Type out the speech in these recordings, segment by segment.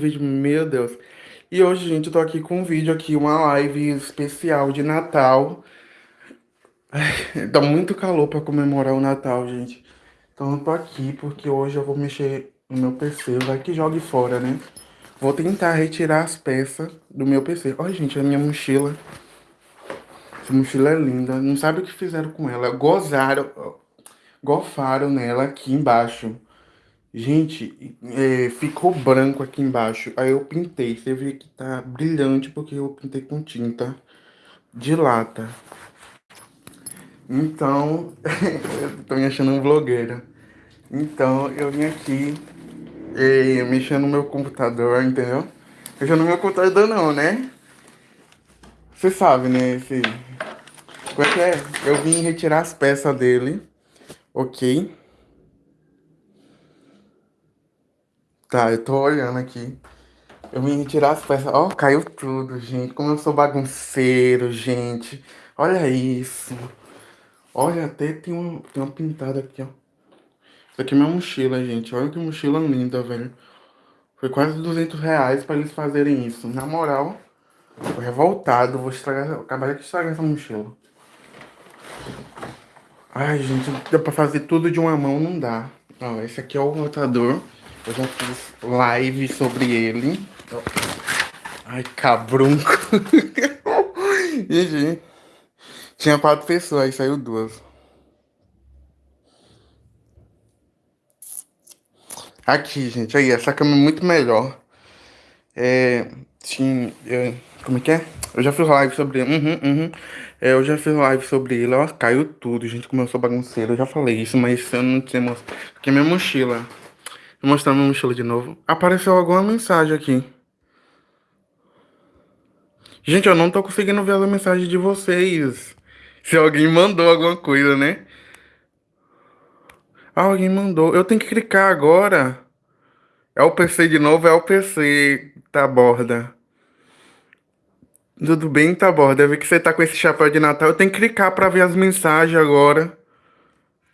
vídeo, meu Deus. E hoje, gente, eu tô aqui com um vídeo aqui, uma live especial de Natal. Ai, Dá muito calor pra comemorar o Natal, gente. Então eu tô aqui porque hoje eu vou mexer no meu PC, vai que jogue fora, né? Vou tentar retirar as peças do meu PC. Olha, gente, a minha mochila. Essa mochila é linda. Não sabe o que fizeram com ela. Gozaram, gofaram nela aqui embaixo. Gente, é, ficou branco aqui embaixo. Aí eu pintei. Você vê que tá brilhante porque eu pintei com tinta de lata. Então, eu tô me achando um blogueiro. Então, eu vim aqui é, mexendo no meu computador, entendeu? Mexendo no meu computador não, né? Você sabe, né? Esse... Como é que é? Eu vim retirar as peças dele, ok? Tá, eu tô olhando aqui. Eu vim retirar as peças. Ó, caiu tudo, gente. Como eu sou bagunceiro, gente. Olha isso. Olha, até tem uma, tem uma pintada aqui, ó. Isso aqui é minha mochila, gente. Olha que mochila linda, velho. Foi quase 200 reais pra eles fazerem isso. Na moral, tô revoltado. Vou estragar, acabar de estragar essa mochila. Ai, gente, dá pra fazer tudo de uma mão, não dá. Ó, esse aqui é o rotador. Eu já fiz live sobre ele. Ai, cabrunco. Gente, tinha quatro pessoas, aí saiu duas. Aqui, gente, aí, essa cama é muito melhor. É, sim, é, como é que é? Eu já fiz live sobre ele, uhum, uhum. É, eu já fiz live sobre ele, ó, caiu tudo, gente, como eu sou bagunceiro, eu já falei isso, mas eu não tinha. Aqui é minha mochila. Vou mostrar minha mochila de novo. Apareceu alguma mensagem aqui. Gente, eu não tô conseguindo ver a mensagem de vocês. Se alguém mandou alguma coisa, né? Alguém mandou. Eu tenho que clicar agora. É o PC de novo, é o PC, tá borda. Tudo bem, tá borda. Eu vi que você tá com esse chapéu de Natal. Eu tenho que clicar pra ver as mensagens agora.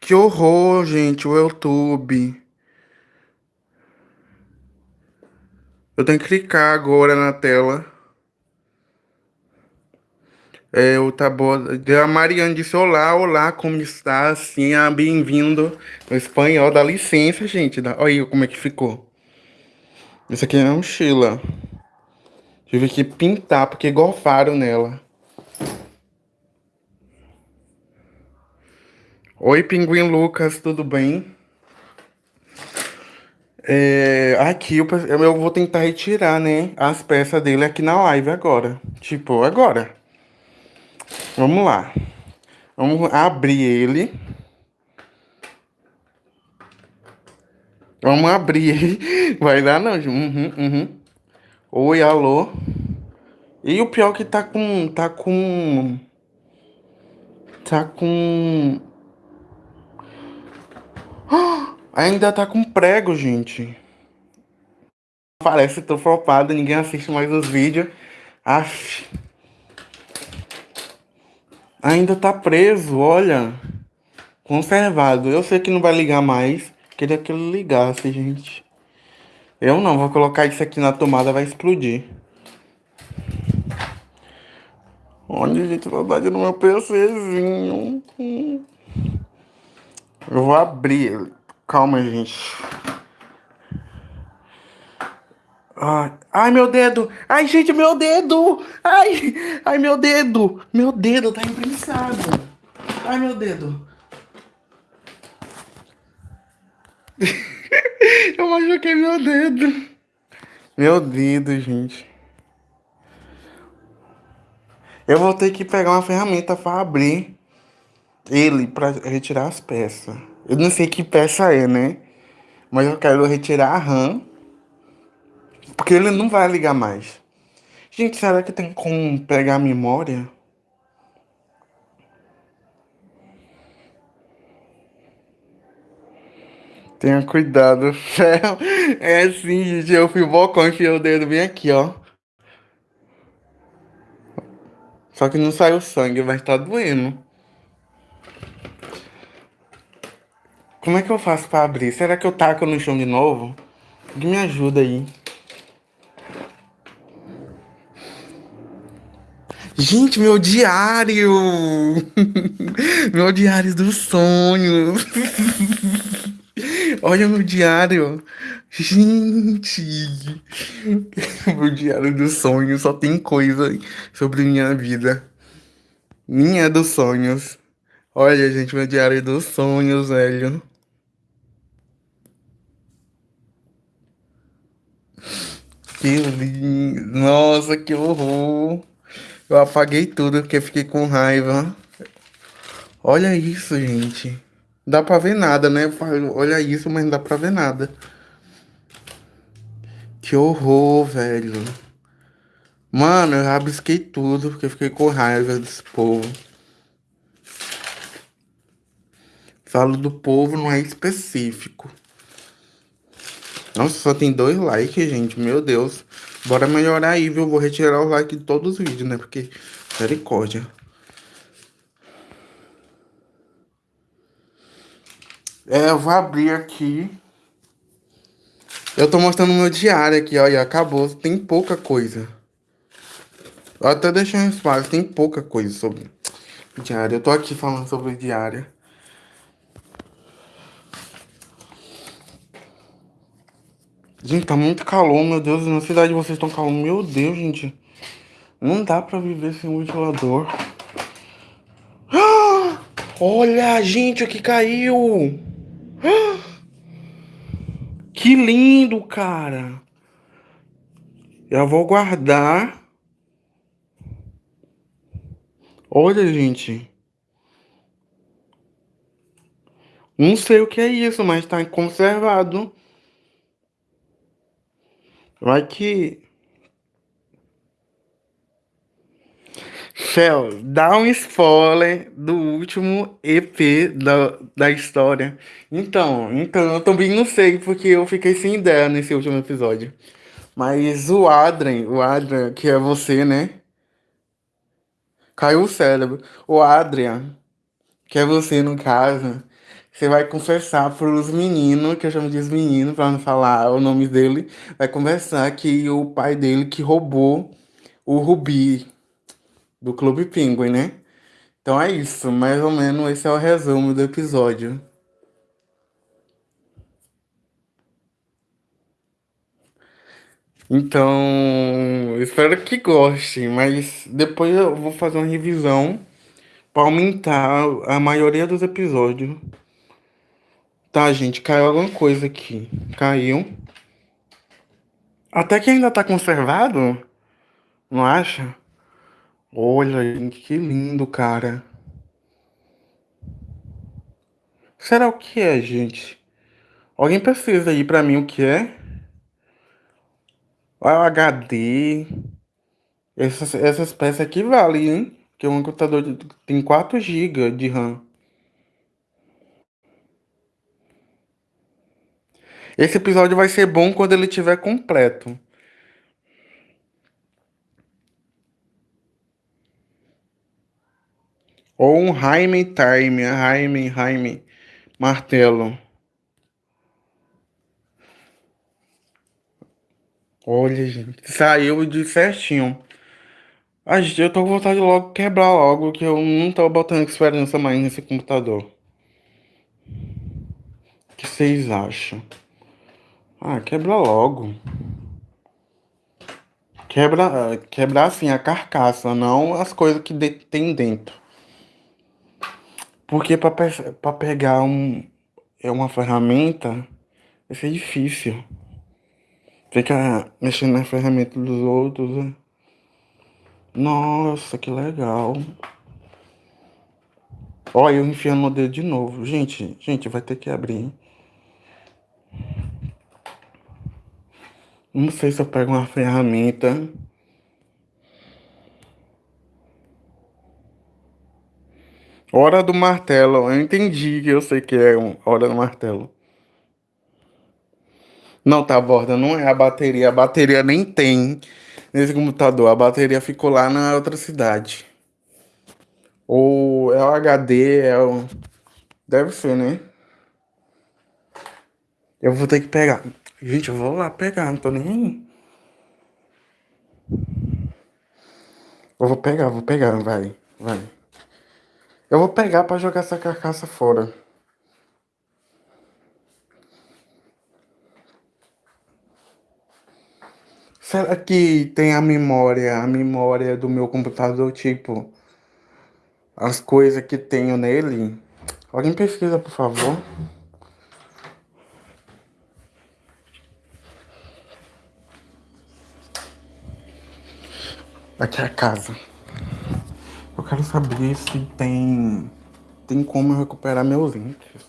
Que horror, gente, o YouTube. Eu tenho que clicar agora na tela. É, o tá A Mariana disse olá, olá, como está? Assim, ah, bem-vindo no espanhol. Dá licença, gente. Dá... Olha aí como é que ficou. Isso aqui é uma mochila. Tive que pintar, porque golfaram nela. Oi, Pinguim Lucas, tudo bem? É, aqui eu, eu vou tentar retirar, né, as peças dele aqui na live agora. Tipo, agora. Vamos lá. Vamos abrir ele. Vamos abrir ele. Vai dar não, uhum, uhum. Oi, alô. E o pior que tá com... Tá com... Tá com... Ainda tá com prego, gente. Parece tô flopado, ninguém assiste mais os vídeos. Aff. Ainda tá preso, olha. Conservado. Eu sei que não vai ligar mais. Queria que ele ligasse, gente. Eu não, vou colocar isso aqui na tomada, vai explodir. Olha, gente, saudade no meu PCzinho. Eu vou abrir ele. Calma, gente. Ai, ai, meu dedo! Ai, gente, meu dedo! Ai, ai, meu dedo! Meu dedo tá imprensado. Ai, meu dedo. Eu machuquei meu dedo. Meu dedo, gente. Eu vou ter que pegar uma ferramenta para abrir ele, para retirar as peças. Eu não sei que peça é, né? Mas eu quero retirar a RAM. Porque ele não vai ligar mais. Gente, será que tem como pegar a memória? Tenha cuidado. É assim, gente. Eu fui bocão enfiei o dedo bem aqui, ó. Só que não saiu sangue, mas tá doendo. Como é que eu faço pra abrir? Será que eu taco no chão de novo? Me ajuda aí. Gente, meu diário! meu diário dos sonhos! Olha meu diário! Gente! meu diário dos sonhos só tem coisa sobre minha vida. Minha dos sonhos. Olha, gente, meu diário dos sonhos, velho. Que lindo! Nossa, que horror! Eu apaguei tudo porque fiquei com raiva. Olha isso, gente. Dá pra ver nada, né? Olha isso, mas não dá pra ver nada. Que horror, velho. Mano, eu rabisquei tudo porque fiquei com raiva desse povo. Falo do povo, não é específico. Nossa, só tem dois likes, gente. Meu Deus. Bora melhorar aí, viu? Vou retirar o like de todos os vídeos, né? Porque, misericórdia. É, eu vou abrir aqui. Eu tô mostrando meu diário aqui, olha. Acabou. Tem pouca coisa. Eu até deixei um espaço. Tem pouca coisa sobre diário. Eu tô aqui falando sobre diário. Gente, tá muito calor, meu Deus. Na cidade vocês estão calor. Meu Deus, gente. Não dá pra viver sem um ventilador. olha, gente, o que caiu. que lindo, cara. Eu vou guardar. Olha, gente. Não sei o que é isso, mas tá conservado. Vai que. Fel, dá um spoiler do último EP da, da história. Então, então, eu também não sei, porque eu fiquei sem ideia nesse último episódio. Mas o Adrien, o Adrian, que é você, né? Caiu o cérebro. O Adrian, que é você no caso, você vai confessar pros meninos, que eu chamo de meninos, pra não falar o nome dele, vai conversar que o pai dele que roubou o Rubi do Clube Penguin, né? Então é isso, mais ou menos esse é o resumo do episódio. Então, espero que gostem, mas depois eu vou fazer uma revisão para aumentar a maioria dos episódios. Tá, gente, caiu alguma coisa aqui. Caiu. Até que ainda tá conservado. Não acha? Olha, gente, que lindo, cara. Será o que é, gente? Alguém precisa aí pra mim o que é? Olha o HD. Essas, essas peças aqui valem, hein? Porque um computador tem 4 GB de RAM. Esse episódio vai ser bom quando ele estiver completo. Ou um Jaime Time, Jaime, Jaime, martelo. Olha, gente, saiu de certinho. A gente, eu tô com vontade de logo quebrar logo, que eu não tô botando esperança mais nesse computador. O que vocês acham? Ah, quebra logo. Quebra, quebrar assim a carcaça, não as coisas que de, tem dentro. Porque para pe pegar um, é uma ferramenta, vai ser difícil. Fica mexendo na ferramenta dos outros. Né? Nossa, que legal. Olha, eu enfiando o dedo de novo. Gente, gente, vai ter que abrir? Não sei se eu pego uma ferramenta. Hora do martelo. Eu entendi que eu sei que é um hora do martelo. Não, tá, borda, não é a bateria. A bateria nem tem nesse computador. A bateria ficou lá na outra cidade. Ou é o HD, é o... Deve ser, né? Eu vou ter que pegar. Gente, eu vou lá pegar, não tô nem aí. Eu vou pegar, vou pegar, vai, vai. Eu vou pegar pra jogar essa carcaça fora. Será que tem a memória, a memória do meu computador, tipo, as coisas que tenho nele? Alguém pesquisa, por favor. Aqui é a casa. Eu quero saber se tem, tem como recuperar meus índices.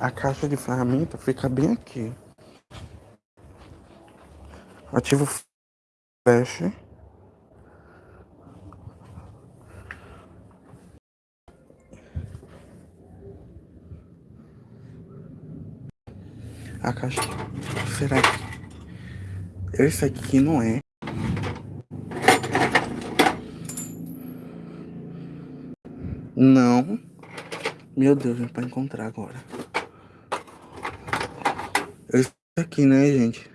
A caixa de ferramenta fica bem aqui. Ativo flash. A caixa. Será que. Esse aqui não é. Não. Meu Deus, é pra encontrar agora. Esse aqui, né, gente?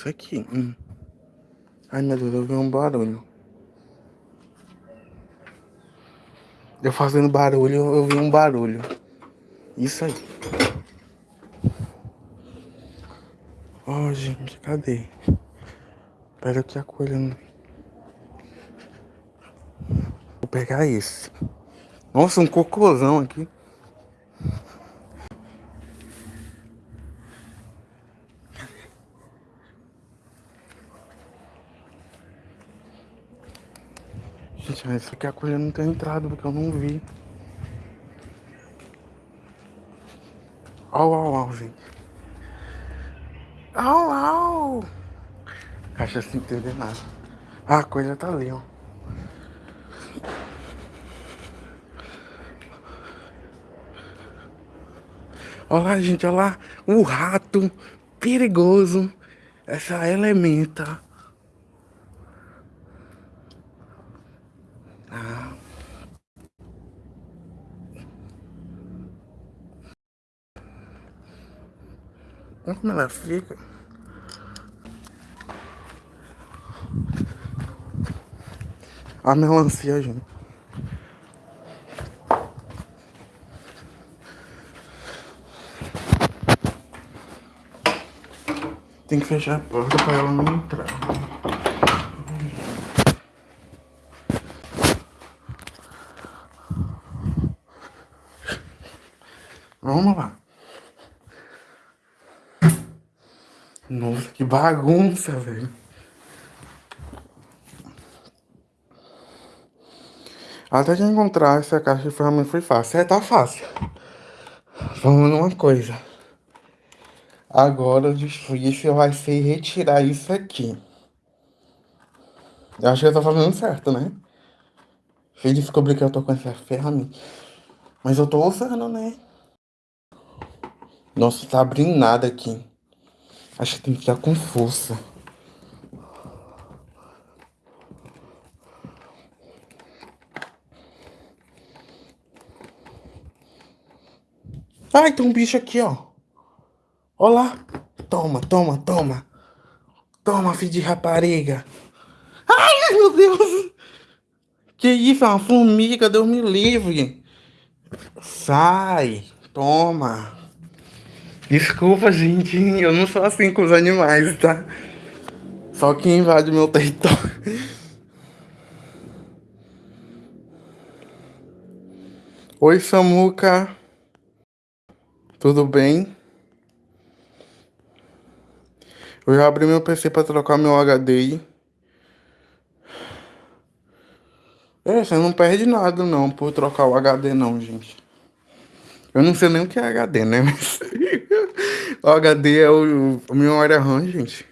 Esse aqui. Hum. Ai, meu Deus, eu vi um barulho. Eu fazendo barulho, eu vi um barulho. Isso aí. Oh, gente, cadê? Espera que a coelha não... Vou pegar esse. Nossa, um cocôzão aqui. Gente, mas isso aqui a coelha não tem entrado porque eu não vi. Au, au, au, gente. Au, au. Caixa sem entender nada. Ah, a coisa tá ali, ó. Olha lá, gente, olha lá. O rato perigoso. Essa elementa. Como ela fica. A melancia, gente. Tem que fechar a porta para ela não entrar. Vamos lá. Nossa, que bagunça, velho. Até que encontrar essa caixa de ferramenta foi fácil. É, tá fácil. Vamos numa coisa. Agora o difícil vai ser retirar isso aqui. Eu acho que eu tô fazendo certo, né? Fui descobrir que eu tô com essa ferramenta. Mas eu tô usando, né? Nossa, tá abrindo nada aqui. Acho que tem que estar com força. Ai, tem um bicho aqui, ó. Olha lá. Toma, toma, toma. Toma, filho de rapariga. Ai, meu Deus. Que isso, é uma formiga, Deus me livre. Sai, toma. Desculpa, gente, eu não sou assim com os animais, tá? Só que invade meu território. Oi, Samuca. Tudo bem? Eu já abri meu PC para trocar meu HD. É, você não perde nada não por trocar o HD não, gente. Eu não sei nem o que é HD, né? Mas o HD é o, o memória RAM, gente.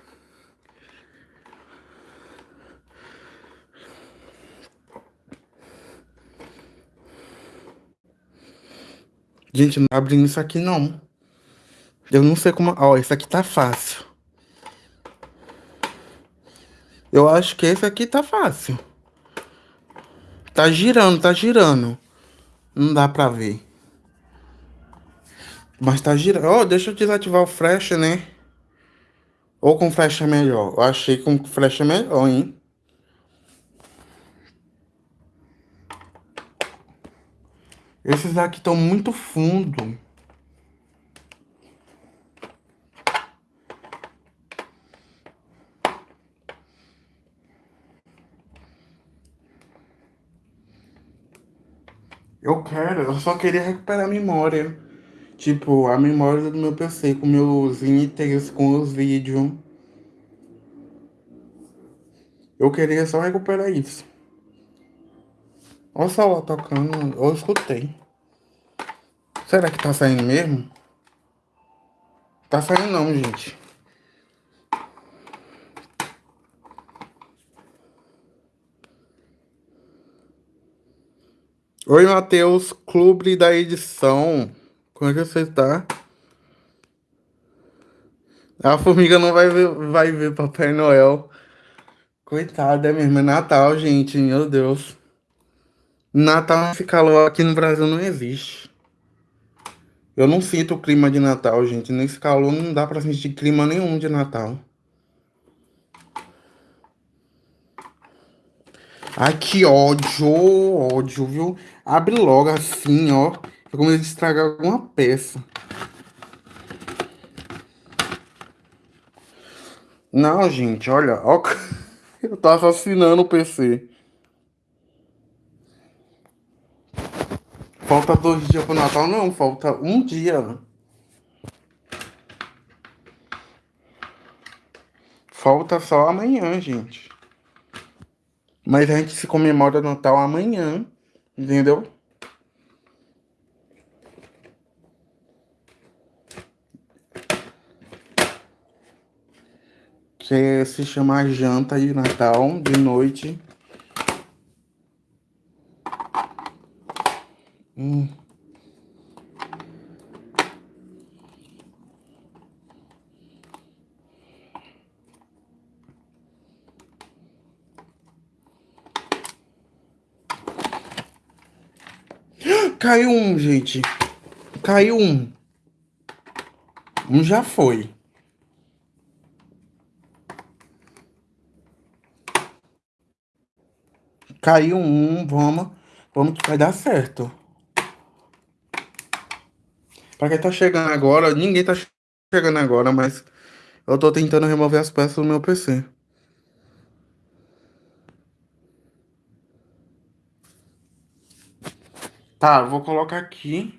Gente, não tá abrindo isso aqui não. Eu não sei como... Ó, isso aqui tá fácil. Eu acho que esse aqui tá fácil. Tá girando, tá girando. Não dá pra ver. Mas tá girando. Oh, deixa eu desativar o flash, né? Ou com flash é melhor? Eu achei que com flash é melhor, hein? Esses aqui estão muito fundo. Eu quero, eu só queria recuperar a memória. Tipo, a memória do meu PC, com meus itens, com os vídeos. Eu queria só recuperar isso. Olha o celular tocando, eu escutei. Será que tá saindo mesmo? Tá saindo não, gente. Oi, Matheus, clube da edição. Como é que você tá? A formiga não vai ver, vai ver Papai Noel. Coitada, é mesmo. É Natal, gente. Meu Deus. Natal, esse calor aqui no Brasil não existe. Eu não sinto o clima de Natal, gente. Nesse calor não dá pra sentir clima nenhum de Natal. Ai, que ódio, ódio, viu? Abre logo assim, ó. Eu comecei a estragar alguma peça. Não, gente, olha, ó. Eu tô assassinando o PC. Falta dois dias pro Natal, não. Falta um dia. Falta só amanhã, gente. Mas a gente se comemora Natal amanhã, entendeu? Que se chama janta de Natal, de noite. Hum. Caiu um, gente. Caiu um. Um já foi. Caiu um, vamos. Vamos que vai dar certo. Pra quem tá chegando agora, ninguém tá chegando agora, mas eu tô tentando remover as peças do meu PC. Tá, vou colocar aqui.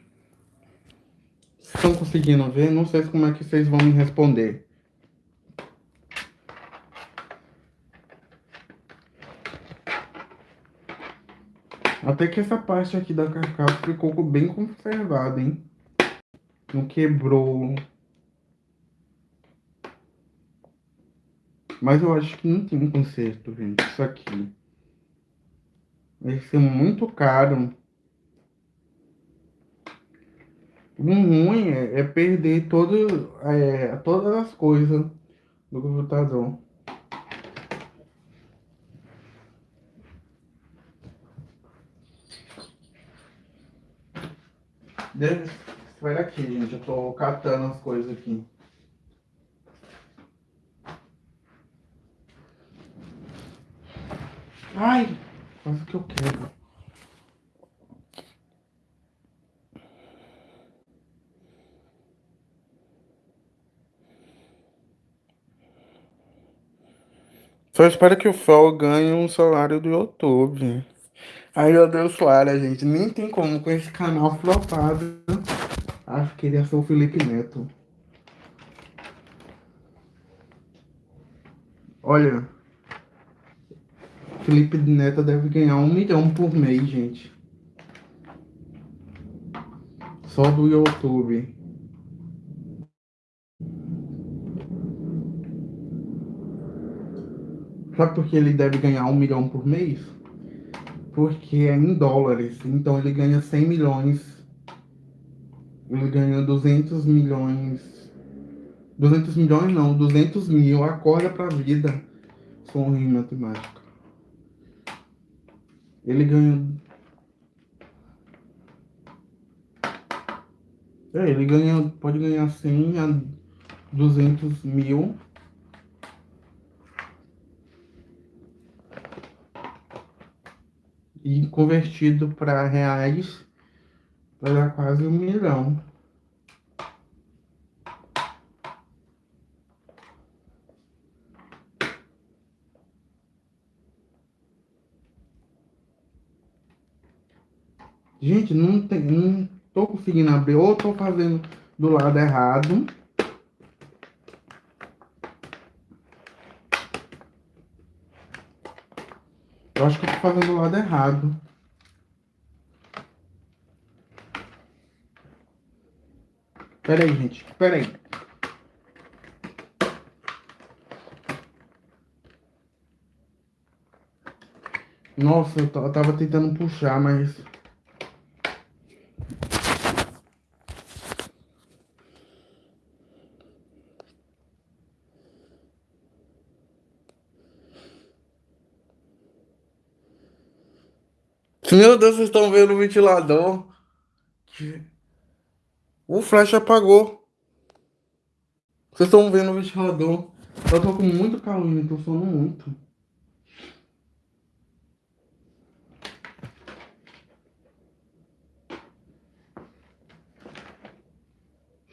Estão conseguindo ver? Não sei como é que vocês vão me responder. Até que essa parte aqui da carcaça ficou bem conservada, hein? Não quebrou. Mas eu acho que não tem um conserto, gente. Isso aqui. Vai ser muito caro. O ruim é, é perder todo, é, todas as coisas do computador. Deve, vai daqui, gente. Eu tô catando as coisas aqui. Ai, quase que eu quero. Só espero que o Fel ganhe um salário do YouTube. Ai, meu Deus, Clara, gente. Nem tem como com esse canal flopado. Acho que ele ser o Felipe Neto. Olha. Felipe Neto deve ganhar um milhão por mês, gente. Só do YouTube. Sabe por que ele deve ganhar um milhão por mês? Porque é em dólares. Então ele ganha 100 milhões Ele ganhou 200 milhões. 200 milhões não, 200 mil. Acorda pra vida. Sou ruim em matemática. Ele ganhou. É, ele ganha, pode ganhar 100 a 200 mil. E convertido para reais, vai dar quase um milhão. Gente, não tem, não tô conseguindo abrir, ou tô fazendo do lado errado. Eu acho que eu tô fazendo do lado errado. Pera aí, gente. Pera aí. Nossa, eu tava tentando puxar, mas... Meu Deus, vocês estão vendo o ventilador? O flash apagou. Vocês estão vendo o ventilador? Eu tô com muito calor, tô sono muito.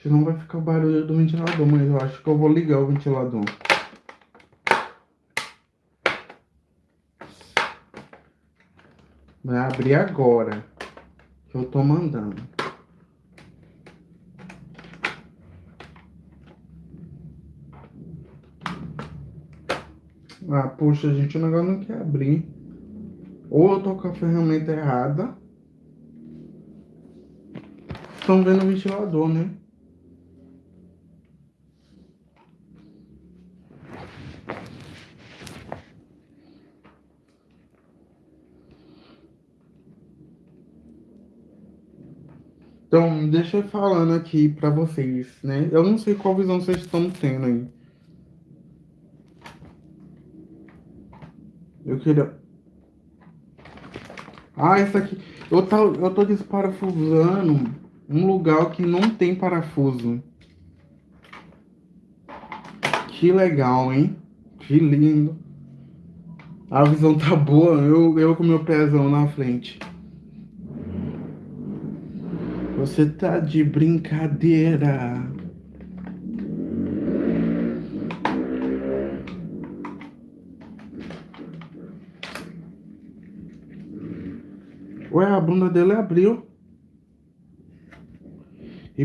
Senão vai ficar o barulho do ventilador, mas eu acho que eu vou ligar o ventilador. Vai abrir agora. Que eu tô mandando. Ah, puxa, gente, o negócio não quer abrir. Ou eu tô com a ferramenta errada. Estão vendo o ventilador, né? Então, deixa eu falando aqui pra vocês, né? Eu não sei qual visão vocês estão tendo aí. Eu queria... Ah, essa aqui... Eu tô, eu tô desparafusando um lugar que não tem parafuso. Que legal, hein? Que lindo. A visão tá boa, eu, eu com meu pezão na frente. Você tá de brincadeira. Ué, a bunda dele abriu. E...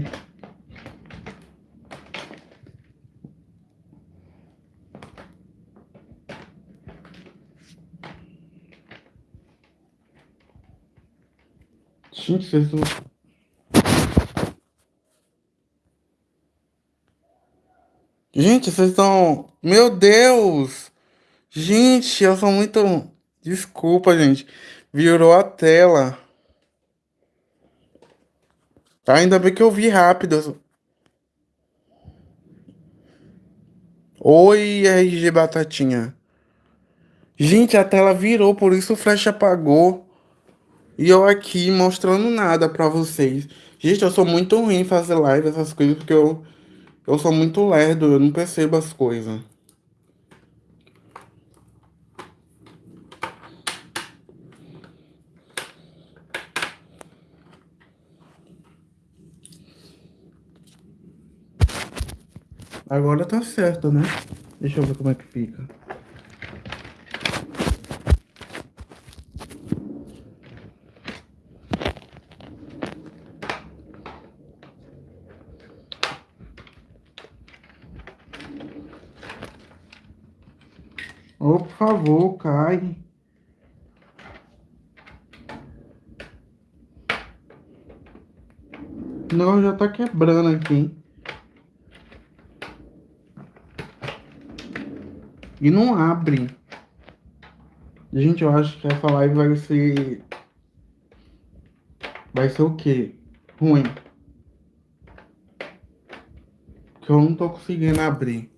Gente, vocês. Gente, vocês estão... Meu Deus! Gente, eu sou muito... Desculpa, gente. Virou a tela. Ainda bem que eu vi rápido. Oi, RG Batatinha. Gente, a tela virou, por isso o flash apagou. E eu aqui mostrando nada pra vocês. Gente, eu sou muito ruim em fazer live, essas coisas, porque eu eu sou muito lerdo, eu não percebo as coisas. Agora tá certo, né? Deixa eu ver como é que fica. Oh, por favor, cai. Não, já tá quebrando aqui. E não abre. Gente, eu acho que essa live vai ser... Vai ser o quê? Ruim. Que eu não tô conseguindo abrir.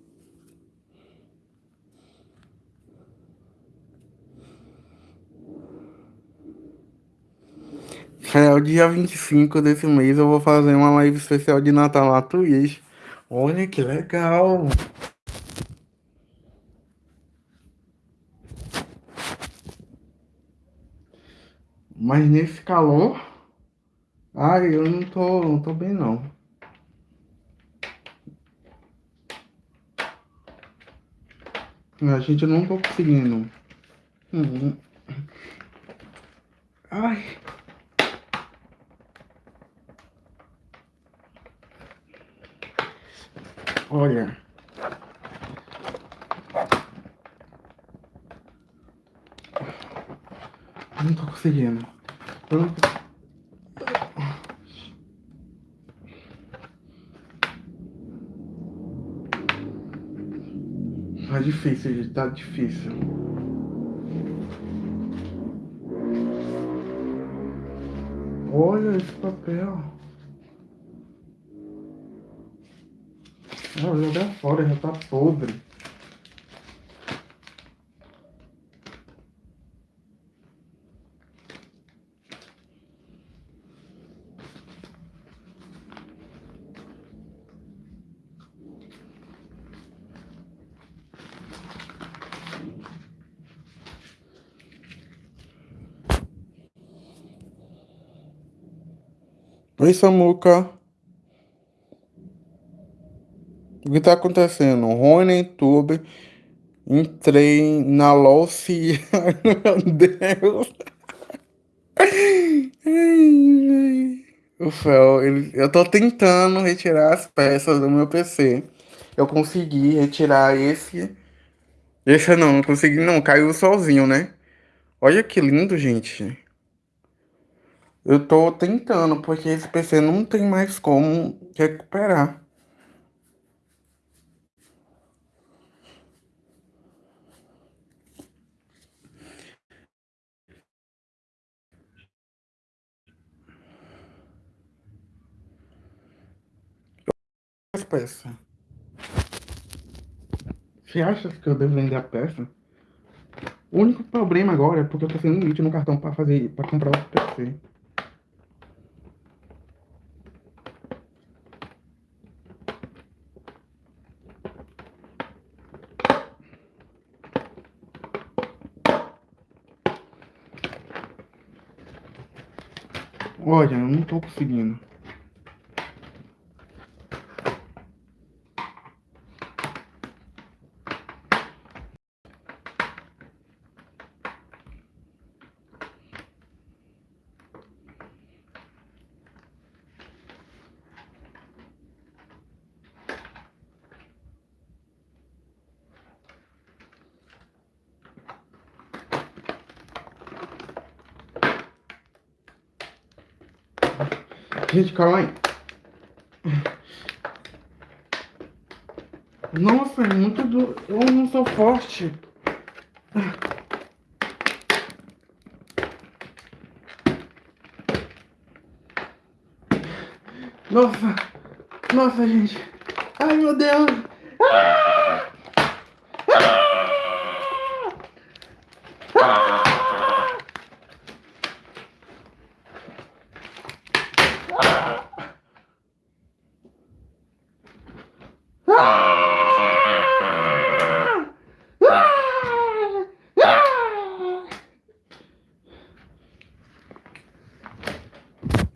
É, o dia 25 desse mês eu vou fazer uma live especial de Natal na Twitch. Olha que legal! Mas nesse calor, ai, eu não tô, não tô bem não. A gente não tô conseguindo. Uhum. Ai. Olha. Não tô conseguindo. Eu não... Tá difícil, gente. Tá difícil. Olha esse papel. Não, jogar fora, já tá podre. Oi, Samuca. O que tá acontecendo? Rony, YouTube, entrei na LOC. Meu Deus. O Fel, ele, eu tô tentando retirar as peças do meu PC. Eu consegui retirar esse. Esse não, não consegui não, caiu sozinho, né? Olha que lindo, gente. Eu tô tentando, porque esse PC não tem mais como recuperar. As peças. Você acha que eu devo vender a peça? O único problema agora é porque eu tô sem limite no cartão pra fazer, para comprar outro PC. Olha, eu não tô conseguindo. Gente, calma aí. Nossa, é muito do... Eu não sou forte. Nossa. Nossa, gente. Ai, meu Deus. Ah!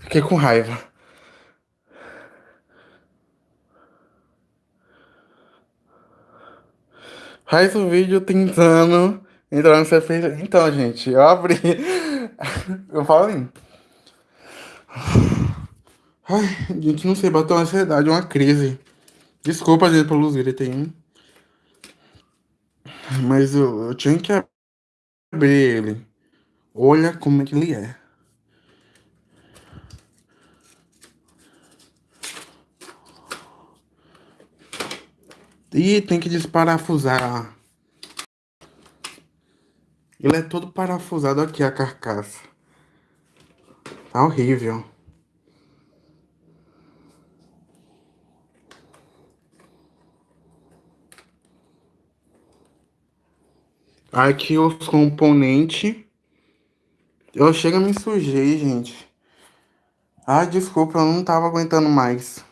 Fiquei com raiva. Faz o vídeo tentando entrar no CPC. Então, gente, eu abri. Eu falei. Ai, gente, não sei, bateu uma ansiedade, uma crise. Desculpa, gente, pelos gritos aí. Mas eu, eu tinha que abrir ele. Olha como é que ele é. E tem que desparafusar. Ele é todo parafusado aqui, a carcaça. Tá horrível. Aqui os componentes. Eu chego a me sujei, gente. Ah, desculpa, eu não tava aguentando mais.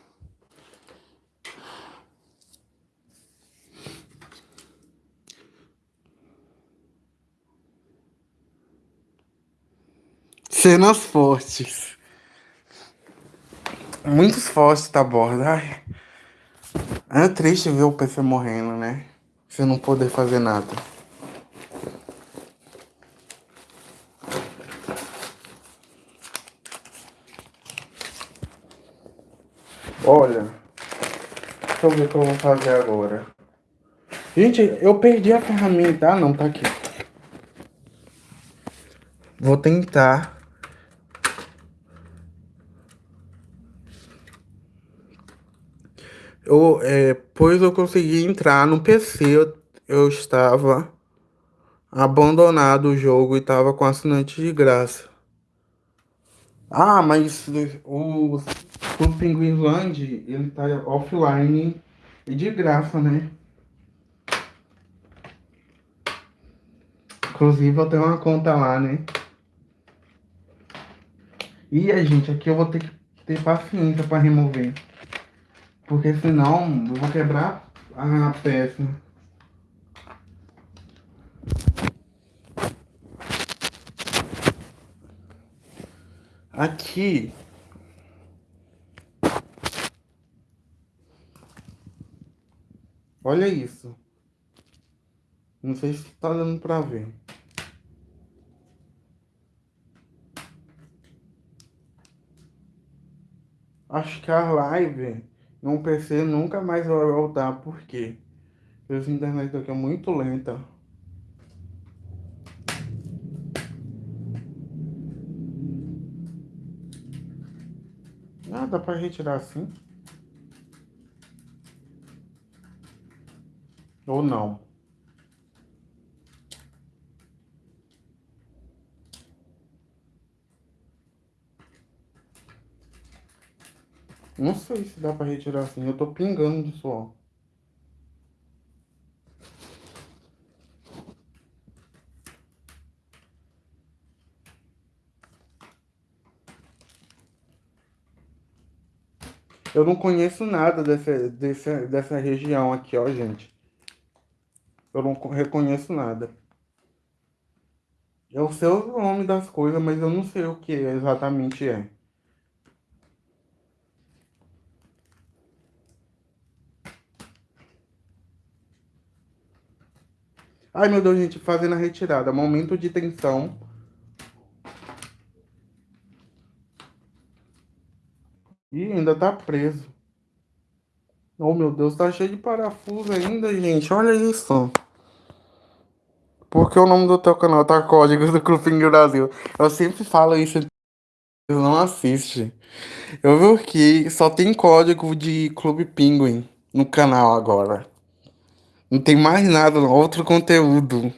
Cenas fortes. Muitos fortes da borda. Ai. É triste ver o PC morrendo, né? Você não poder fazer nada. Olha. Deixa eu ver o que eu vou fazer agora. Gente, eu perdi a ferramenta. Ah, não, tá aqui. Vou tentar Eu, é, pois eu consegui entrar no PC, eu, eu estava abandonado o jogo e estava com assinante de graça. Ah, mas o, o Pinguinland, ele tá offline e de graça, né? Inclusive eu tenho uma conta lá, né? E a gente, aqui eu vou ter que ter paciência para remover. Porque senão eu vou quebrar a peça. Aqui. Olha isso. Não sei se tá dando pra ver. Acho que a live no PC nunca mais vai voltar? Porque a internet aqui é muito lenta. Ah, dá pra retirar assim? Ou não? Não sei se dá pra retirar assim. Eu tô pingando de suor. Eu não conheço nada dessa, dessa, dessa região aqui, ó, gente. Eu não reconheço nada. Eu sei o nome das coisas, mas eu não sei o que exatamente é. Ai, meu Deus, gente, fazendo a retirada. Momento de tensão. Ih, ainda tá preso. Oh, meu Deus, tá cheio de parafuso ainda, gente. Olha isso. Porque o nome do teu canal tá Códigos do Clube Brasil. Eu sempre falo isso, eu não assiste. Eu vi que só tem código de Clube Pinguim no canal agora. Não tem mais nada, outro conteúdo.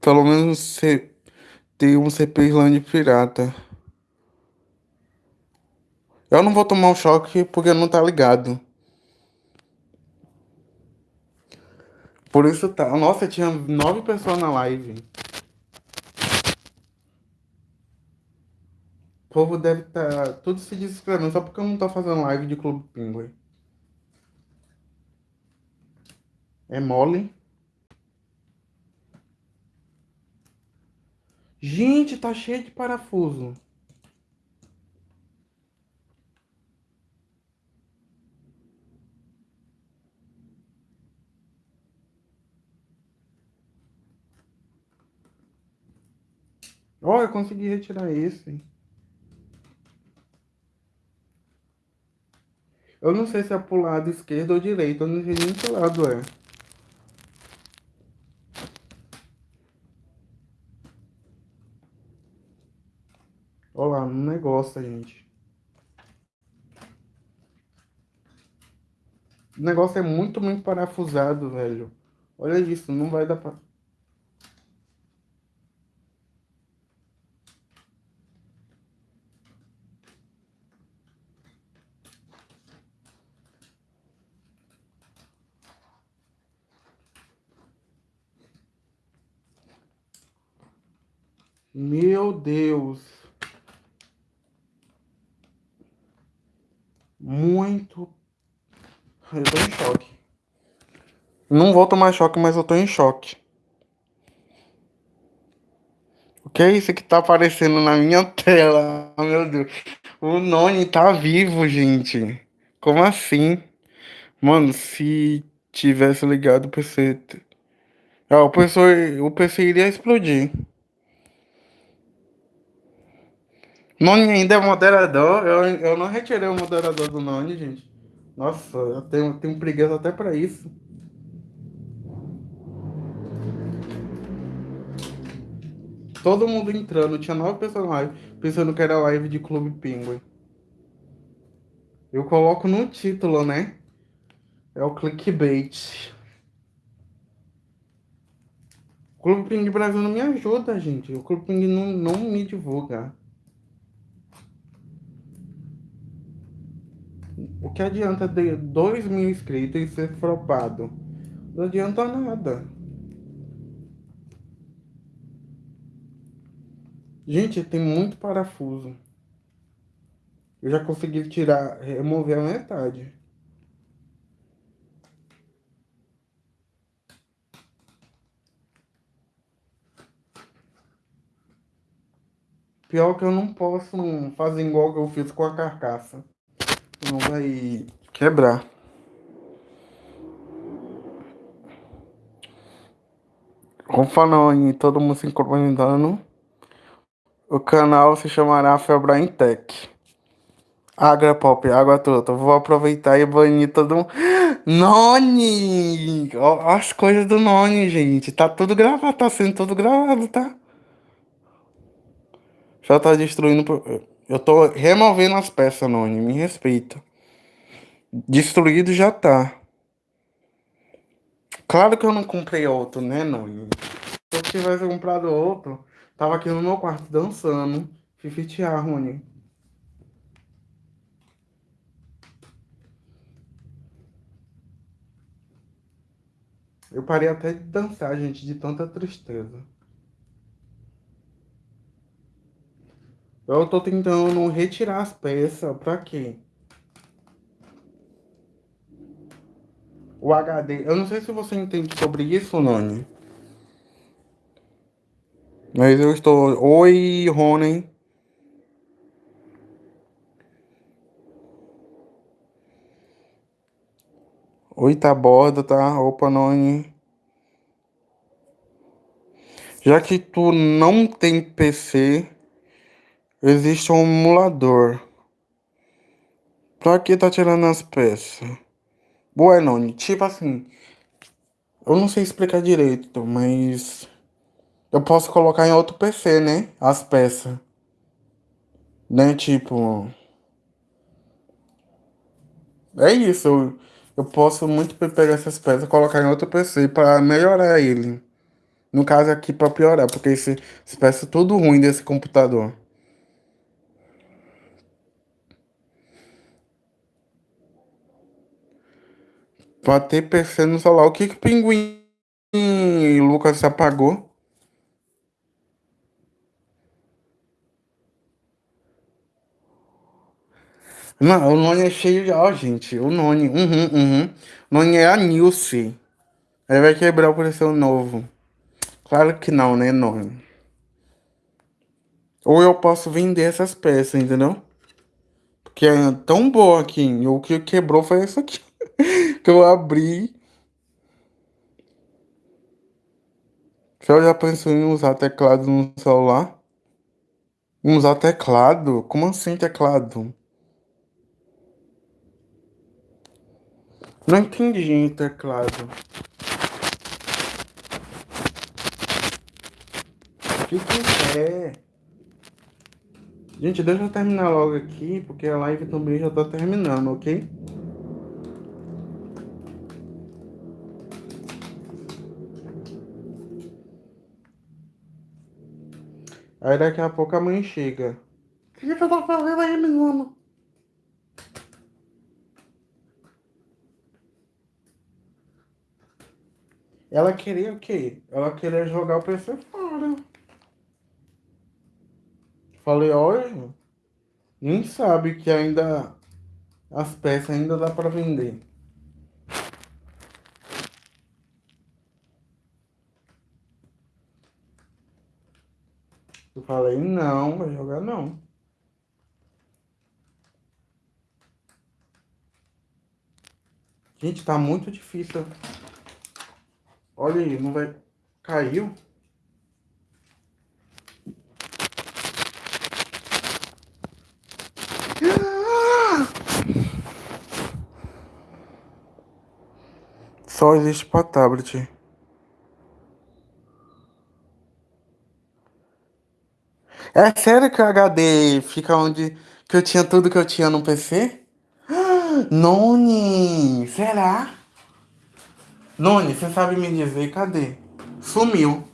Pelo menos tem um CP Islândia pirata. Eu não vou tomar um choque porque não tá ligado. Por isso tá. Nossa, tinha nove pessoas na live. O povo deve estar tá tudo se desesperando só porque eu não tô fazendo live de Clube Pinguim. É mole. Gente, tá cheio de parafuso. Olha, eu consegui retirar esse. Eu não sei se é pro lado esquerdo ou direito. Eu não sei nem que lado é. Olha lá, negócio, gente. O negócio é muito, muito parafusado, velho. Olha isso, não vai dar pra... Meu Deus. Muito. Eu tô em choque. Não vou tomar choque, mas eu tô em choque. O que é isso que tá aparecendo na minha tela? Oh, meu Deus. O Noni tá vivo, gente. Como assim? Mano, se tivesse ligado o PC. Ah, o PC, o PC iria explodir. Noni ainda é moderador. Eu, eu não retirei o moderador do Noni, gente. Nossa, eu tenho, tenho preguiça até pra isso. Todo mundo entrando, tinha nove pessoas na live, pensando que era live de Clube Penguin. Eu coloco no título, né? É o clickbait. O Clube Penguin Brasil não me ajuda, gente. O Clube Penguin não, não me divulga. O que adianta ter 2 mil inscritos e ser flopado? Não adianta nada. Gente, tem muito parafuso. Eu já consegui tirar, remover a metade. Pior que eu não posso fazer igual que eu fiz com a carcaça. Não vai quebrar. Em todo mundo se incorporando, o canal se chamará Febrain Tech. Agra Pop, água toda. Vou aproveitar e banir todo mundo. Noni! As coisas do Noni, gente. Tá tudo gravado, tá sendo tudo gravado, tá? Já tá destruindo. Eu tô removendo as peças, Noni. Me respeita. Destruído já tá. Claro que eu não comprei outro, né, Noni? Se eu tivesse comprado outro, tava aqui no meu quarto dançando. Fifitear, Rony. Eu parei até de dançar, gente, de tanta tristeza. Eu tô tentando retirar as peças, pra quê? O HD, eu não sei se você entende sobre isso, Nani. Mas eu estou... Oi, Rony. Oi, tá borda, tá? Opa, Noni. Já que tu não tem PC, existe um emulador. Pra que tá tirando as peças? Noni. Tipo assim, eu não sei explicar direito, mas eu posso colocar em outro PC, né? As peças. Né? Tipo. É isso. Eu, eu posso muito pegar essas peças e colocar em outro PC para melhorar ele. No caso aqui para piorar, porque esse, esse peça é tudo ruim desse computador. Pra ter PC no celular. O que que o pinguim Lucas apagou? Não, o Noni é cheio de. Ó, gente, o Noni. Uhum, uhum. O Noni é a Nilce. Ele vai quebrar o coração novo. Claro que não, né, Noni? Ou eu posso vender essas peças, entendeu? Porque é tão boa aqui. O que quebrou foi isso aqui. que eu abri. Você já pensou em usar teclado no celular? Usar teclado? Como assim teclado? Não entendi teclado. O que que é? Gente, deixa eu terminar logo aqui, porque a live também já tá terminando, ok? Aí daqui a pouco a mãe chega. O que você tá fazendo aí, menino? Ela queria o quê? Ela queria jogar o PC fora. Falei, olha, nem sabe que ainda as peças ainda dá para vender. Eu falei, não, vai jogar não. Gente, tá muito difícil. Olha aí, não vai... Caiu? Só existe para tablet. É sério que o HD fica onde que eu tinha tudo que eu tinha no PC? Noni, será? Noni, você sabe me dizer cadê? Sumiu.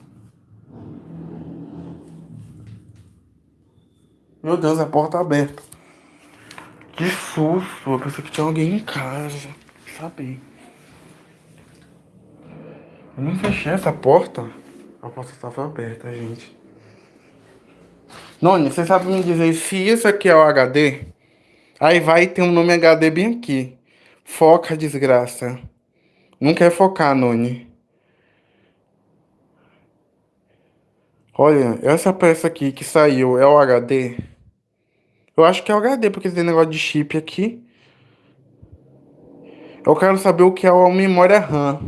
Meu Deus, a porta aberta. Que susto, eu pensei que tinha alguém em casa. Sabe? Eu não fechei essa porta. A porta estava aberta, gente. Noni, você sabe me dizer se isso aqui é o HD? Aí vai ter um nome HD bem aqui. Foca, desgraça. Não quer focar, Noni. Olha, essa peça aqui que saiu é o HD? Eu acho que é o HD, porque tem negócio de chip aqui. Eu quero saber o que é a memória RAM.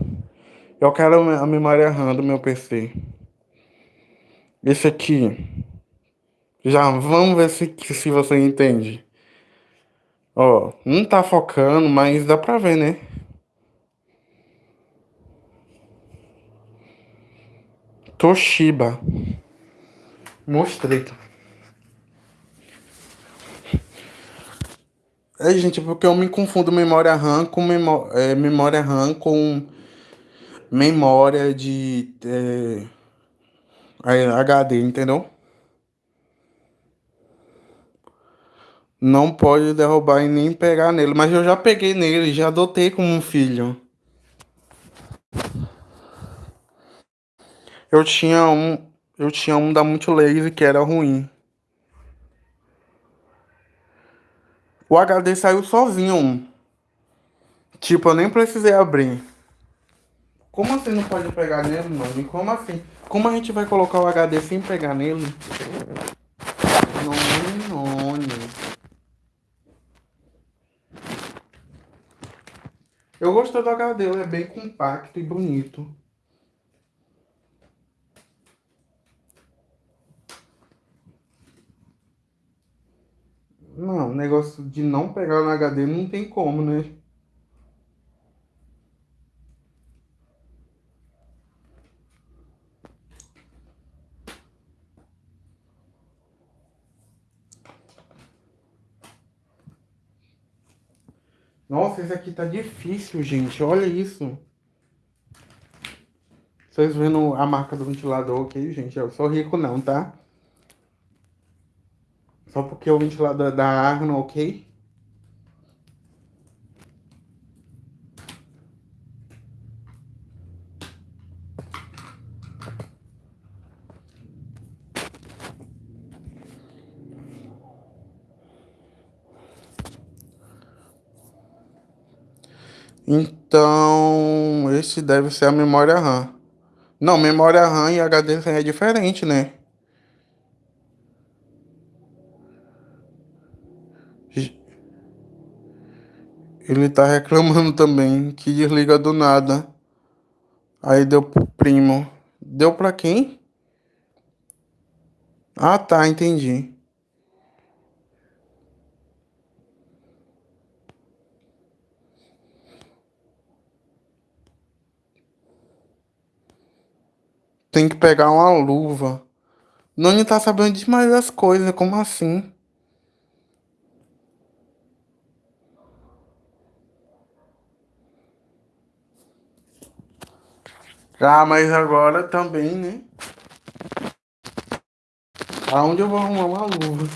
Eu quero a memória RAM do meu PC. Esse aqui. Já vamos ver se, se você entende. Ó, não tá focando, mas dá pra ver, né? Toshiba. Mostrei. É, gente, porque eu me confundo memória RAM com memó é, memória RAM com memória de é, HD, entendeu? Não pode derrubar e nem pegar nele. Mas eu já peguei nele, já adotei como um filho. Eu tinha um, eu tinha um da Multilaser que era ruim. O HD saiu sozinho. Tipo, eu nem precisei abrir. Como assim não pode pegar nele, mano? Como assim? Como a gente vai colocar o HD sem pegar nele? Não, não. Eu gostei do HD, ele é bem compacto e bonito. Não, negócio de não pegar no HD não tem como, né? Nossa, esse aqui tá difícil, gente. Olha isso. Vocês vendo a marca do ventilador aqui, gente? Eu sou rico não, tá? Só porque o ventilador é da Arno, ok? Então, esse deve ser a memória RAM. Não, memória RAM e HD é diferente, né? Ele tá reclamando também que desliga do nada. Aí deu pro primo. Deu pra quem? Ah, tá, entendi. Tem que pegar uma luva. Noni tá sabendo demais das coisas, como assim? Ah, mas agora também, né? Aonde eu vou arrumar uma luva?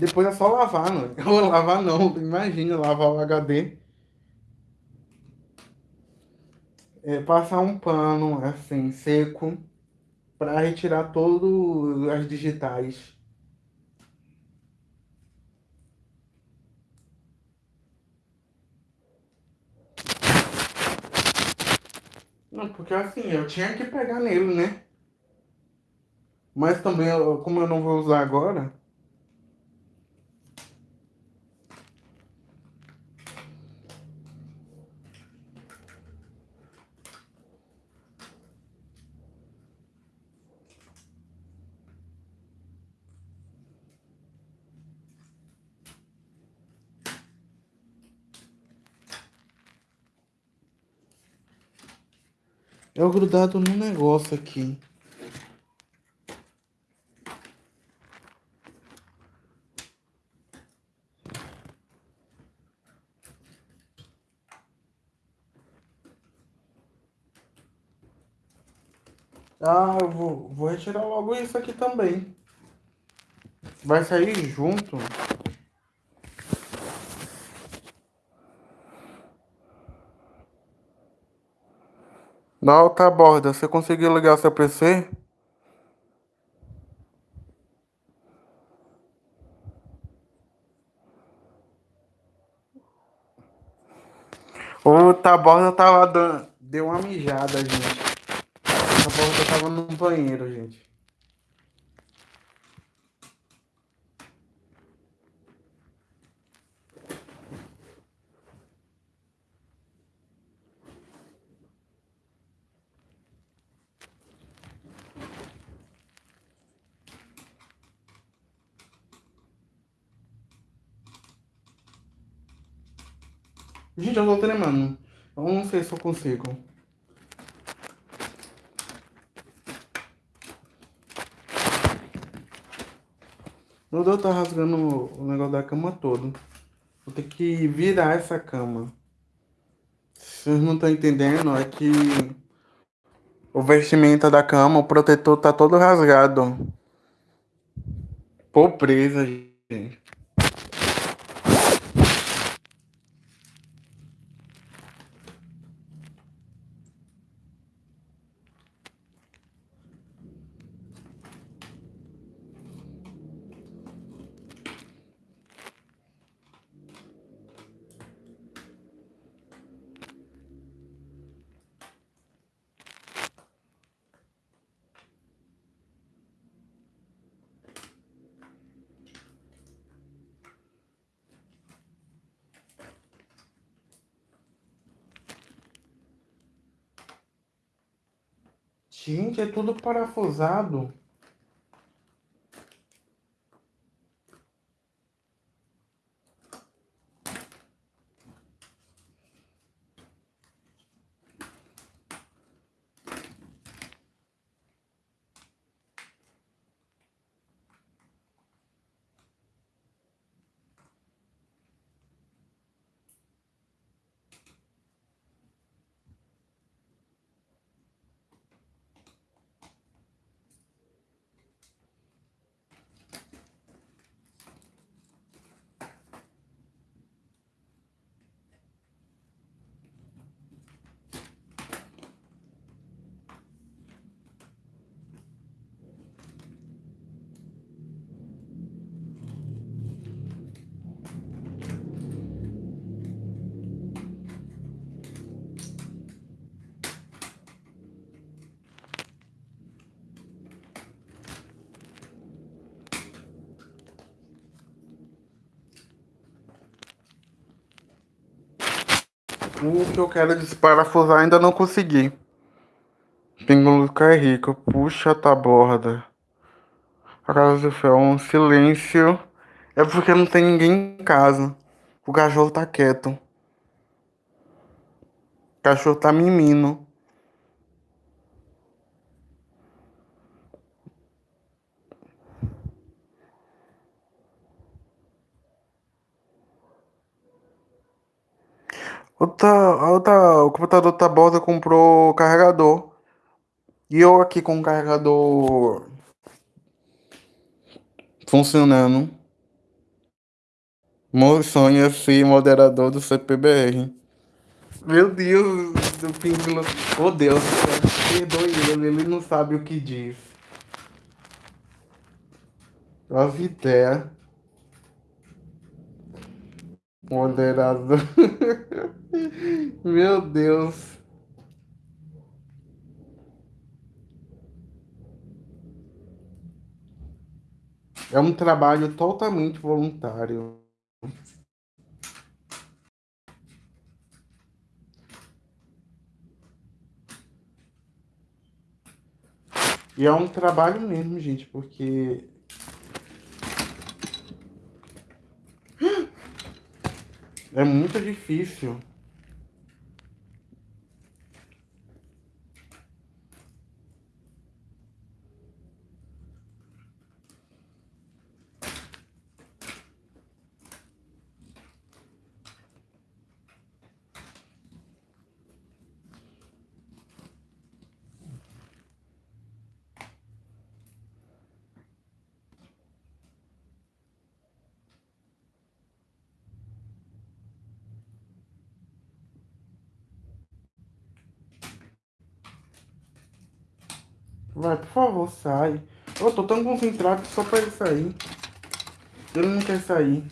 Depois é só lavar, não. Vou lavar não, imagina lavar o HD. é, passar um pano assim seco para retirar todas as digitais. Não, porque assim, eu tinha que pegar nele, né? Mas também, como eu não vou usar agora, eu grudado no negócio aqui. Ah, eu vou, vou retirar logo isso aqui também. Vai sair junto. Na alta borda, você conseguiu ligar seu PC? O Taborda tava dando. Deu uma mijada, gente. O Taborda tava no banheiro, gente. Gente, eu tô tremendo. Eu não sei se eu consigo. Meu Deus, tá rasgando o negócio da cama todo. Vou ter que virar essa cama. Vocês não estão entendendo, é que o vestimenta da cama, o protetor tá todo rasgado. Pobreza, gente. Gente, é tudo parafusado. O que eu quero desparafusar ainda não consegui. Pingo Luca é rico. Puxa, tá borda. A casa do um silêncio. É porque não tem ninguém em casa. O cachorro tá quieto. O cachorro tá mimindo. Outra, outra, o computador tá borda comprou carregador. E eu aqui com o carregador funcionando. Meu sonho é ser moderador do CPBR. Meu Deus, do Píncolo. Oh Deus, perdoe ele, ele não sabe o que diz. As ideias. Moderador. Meu Deus. É um trabalho totalmente voluntário. E é um trabalho mesmo, gente, porque é muito difícil. Vai, por favor, sai. Eu tô tão concentrado só pra ele sair. Ele não quer sair.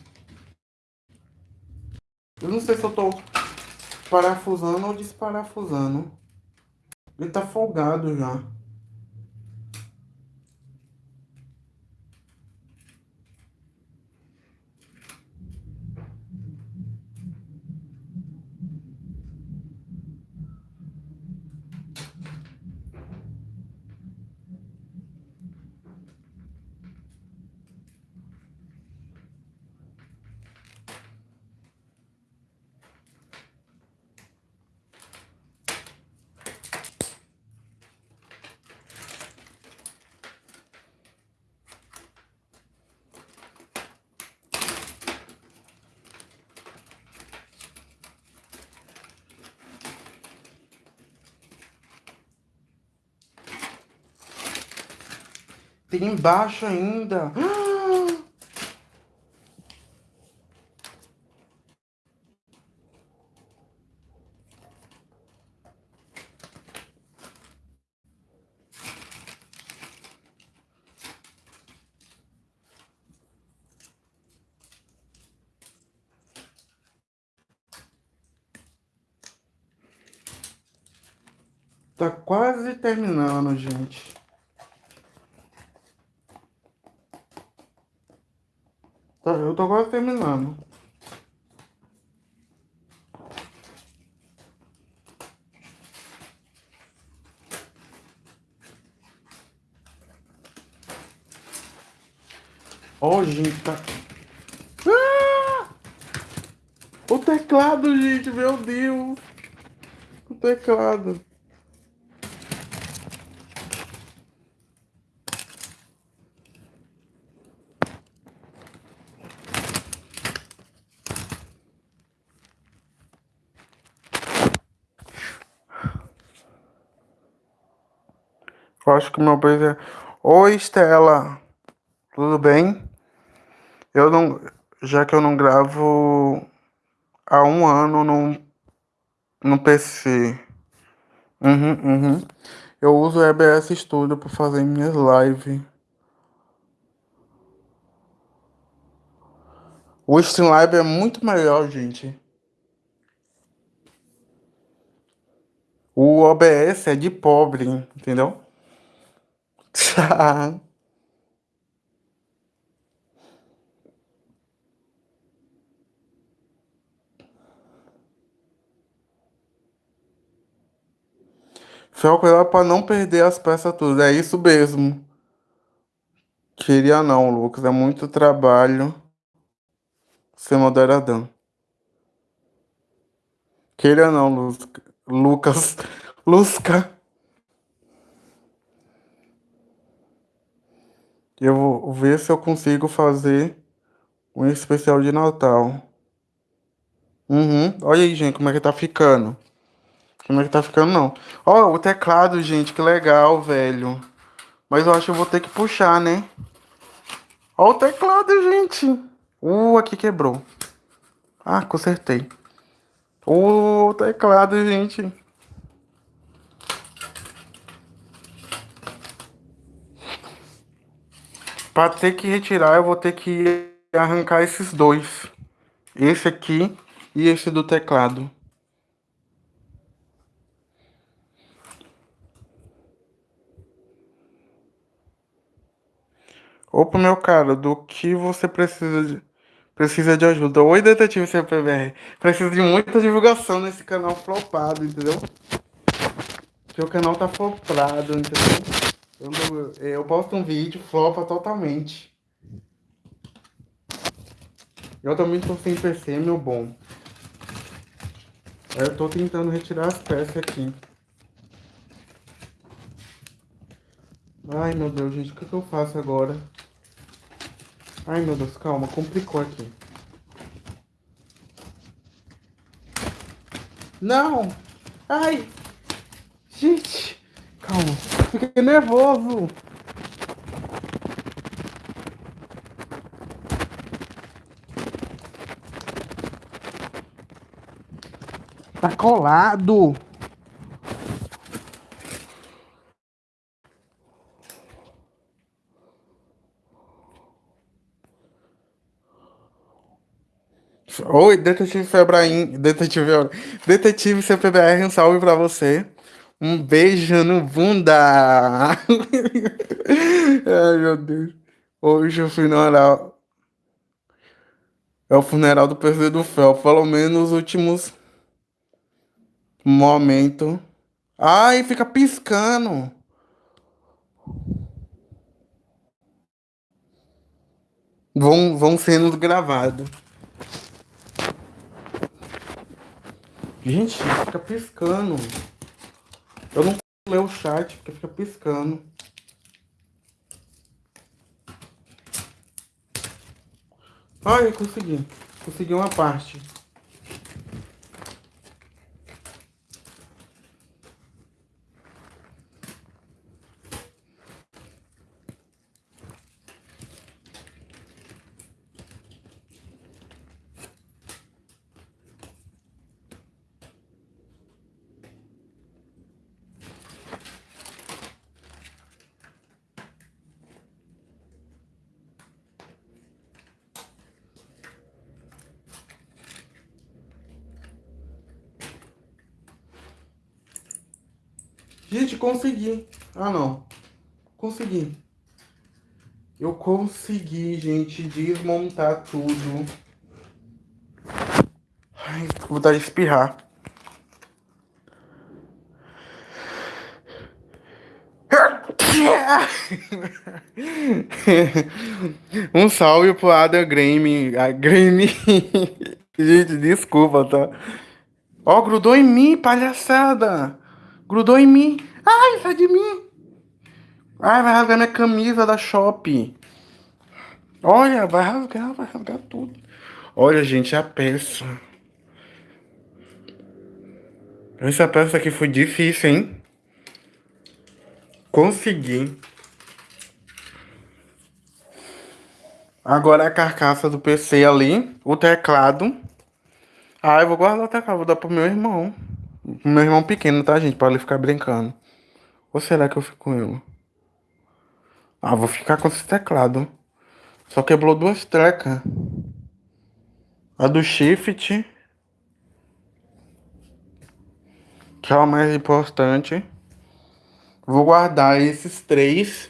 Eu não sei se eu tô parafusando ou desparafusando. Ele tá folgado já. Tem embaixo ainda. Tá quase terminando, gente. Tá, eu tô quase terminando. Ó, oh, gente, tá... Ah! O teclado, gente, meu Deus. O teclado. Que meu beijo é... Oi, Estela. Tudo bem? Eu não... Já que eu não gravo há um ano no, no PC. Uhum, uhum. Eu uso o EBS Studio para fazer minhas lives. O Streamlab é muito melhor, gente. O OBS é de pobre, entendeu? Fel, cuidado pra não perder as peças tudo. É isso mesmo. Queria não, Lucas. É muito trabalho ser moderadão. Queria não, Lucas. Lusca. Eu vou ver se eu consigo fazer um especial de Natal. Uhum. Olha aí, gente, como é que tá ficando. Como é que tá ficando, não. Ó, o teclado, gente, que legal, velho. Mas eu acho que eu vou ter que puxar, né? Ó o teclado, gente. Uh, aqui quebrou. Ah, consertei. O teclado, gente. Para ter que retirar, eu vou ter que arrancar esses dois. Esse aqui e esse do teclado. Opa, meu cara, do que você precisa de, precisa de ajuda? Oi, detetive CPBR. Preciso de muita divulgação nesse canal flopado, entendeu? Porque o canal tá flopado, entendeu? Eu, eu posto um vídeo, flopa totalmente. Eu também tô sem PC, meu bom. Eu tô tentando retirar as peças aqui. Ai, meu Deus, gente, o que, que eu faço agora? Ai, meu Deus, calma, complicou aqui. Não! Ai! Gente! Calma, fiquei nervoso! Tá colado! Oi, detetive Febraim, detetive, detetive CPBR, um salve pra você. Um beijo no bunda. Ai, meu Deus. Hoje o funeral é o funeral do PC do Fel, pelo menos os últimos momentos. Ai, fica piscando. Vão, vão sendo gravados. Gente, fica piscando. Eu não ler o chat porque fica piscando. Olha, consegui. Consegui uma parte. Gente, consegui. Ah, não. Consegui. Eu consegui, gente, desmontar tudo. Ai, vou dar de espirrar. um salve pro Ada Grame. A Grame. gente, desculpa, tá? Ó, grudou em mim, palhaçada. Grudou em mim. Ai, sai de mim. Ai, vai rasgar minha camisa da Shop. Olha, vai rasgar, vai rasgar tudo. Olha, gente, a peça. Essa peça aqui foi difícil, hein? Consegui. Agora a carcaça do PC ali, o teclado. Ah, eu vou guardar o teclado, vou dar pro meu irmão. Meu irmão pequeno, tá, gente? Pra ele ficar brincando. Ou será que eu fico com ele? Ah, vou ficar com esse teclado. Só quebrou duas trecas. A do shift. Que é a mais importante. Vou guardar esses três.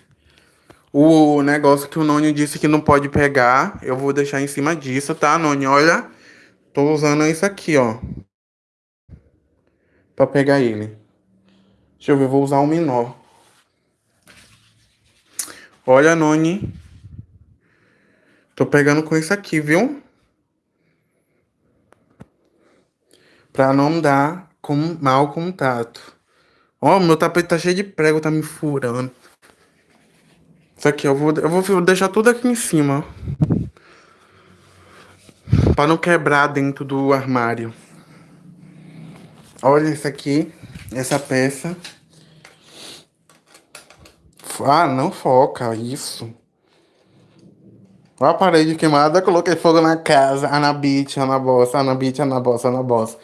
O negócio que o Noni disse que não pode pegar. Eu vou deixar em cima disso, tá, Noni? Olha. Tô usando isso aqui, ó para pegar ele. Deixa eu ver, vou usar um menor. Olha, Noni. Tô pegando com isso aqui, viu? Pra não dar com mau contato. Ó, meu tapete tá cheio de prego, tá me furando. Isso aqui, eu vou, eu vou deixar tudo aqui em cima. Pra não quebrar dentro do armário. Olha isso aqui, essa peça. Ah, não foca, isso. Olha a parede queimada, coloquei fogo na casa. Anabite, Anabossa, Anabite, Anabossa, Anabossa.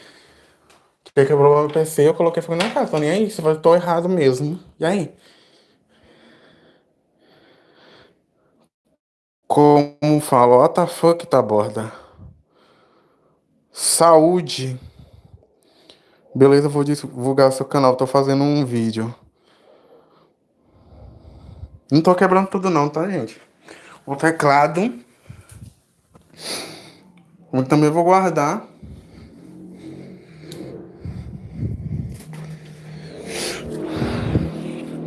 Porque quebrou meu PC, eu coloquei fogo na casa. Tô nem aí, eu tô errado mesmo. E aí? Como falo, what the fuck, tá borda? Saúde. Beleza, vou divulgar seu canal, tô fazendo um vídeo. Não tô quebrando tudo não, tá, gente? O teclado. Eu também vou guardar.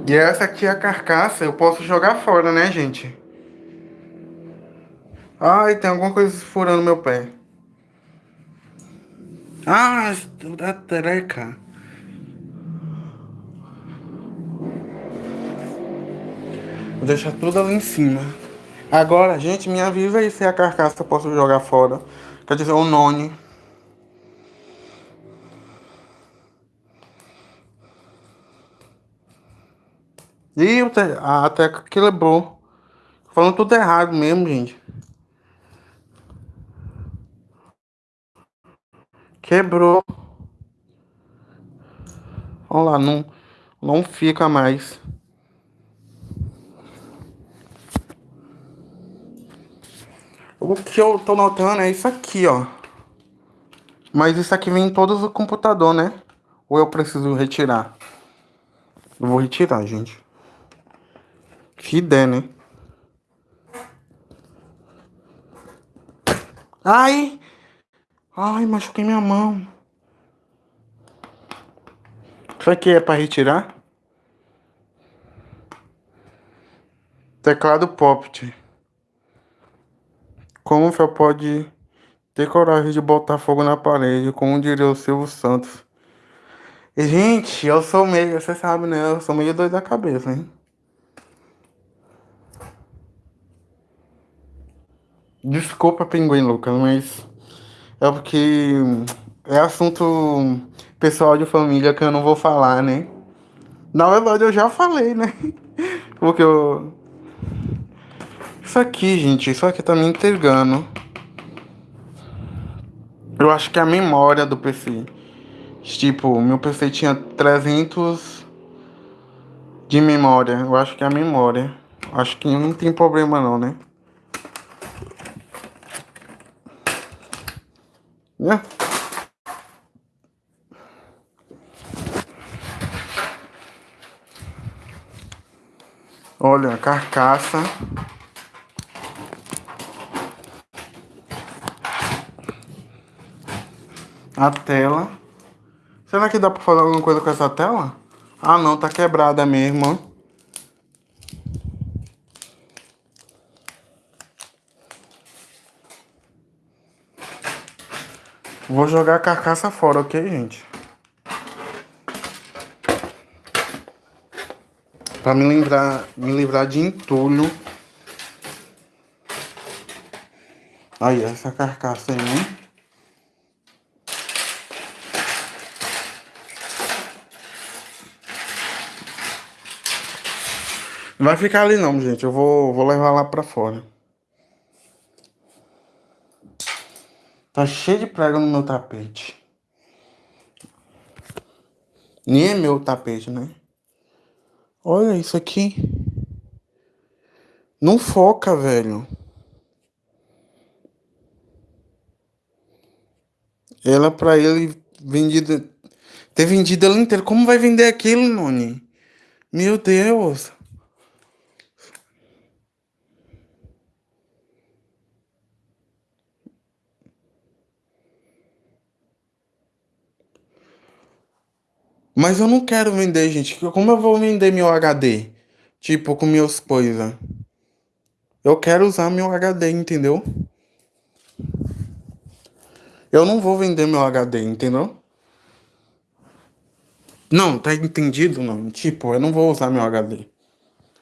E essa aqui é a carcaça, eu posso jogar fora, né, gente? Ai, tem alguma coisa furando meu pé. Ah, da treca. Vou deixar tudo ali em cima. Agora, gente, me avisa aí se a carcaça eu posso jogar fora. Quer dizer, o noni. Ih, a teca quebrou. Falando tudo errado mesmo, gente. Quebrou. Olha lá, não, não fica mais. O que eu tô notando é isso aqui, ó. Mas isso aqui vem em todos os computador, né? Ou eu preciso retirar? Eu vou retirar, gente. Que der, né? Ai! Ai, machuquei minha mão. Isso aqui é para retirar? Teclado Poppet. Como você pode ter coragem de botar fogo na parede, como diria o Silvio Santos? E, gente, eu sou meio, você sabe, né? Eu sou meio doido da cabeça, hein? Desculpa, Pinguim Lucas, mas é porque é assunto pessoal de família que eu não vou falar, né? Na verdade, eu já falei, né? Porque eu. Isso aqui, gente, isso aqui tá me intrigando. Eu acho que a memória do PC. Tipo, meu PC tinha 300 de memória. Eu acho que é a memória. Acho que não tem problema não, né? Né? Olha, a carcaça. A tela. Será que dá pra fazer alguma coisa com essa tela? Ah não, tá quebrada mesmo, Vou jogar a carcaça fora, ok, gente? Pra me livrar, me livrar de entulho. Aí, essa carcaça aí? Não vai ficar ali não, gente. Eu vou, vou levar lá pra fora. Tá cheio de prego no meu tapete. Nem é meu tapete, né? Olha isso aqui. Não foca, velho. Ela pra ele vendida. Ter vendido ela inteira. Como vai vender aquilo, Noni? Meu Deus. Mas eu não quero vender, gente. Como eu vou vender meu HD? Tipo, com minhas coisas. Eu quero usar meu HD, entendeu? Eu não vou vender meu HD, entendeu? Não, tá entendido? Não. Tipo, eu não vou usar meu HD.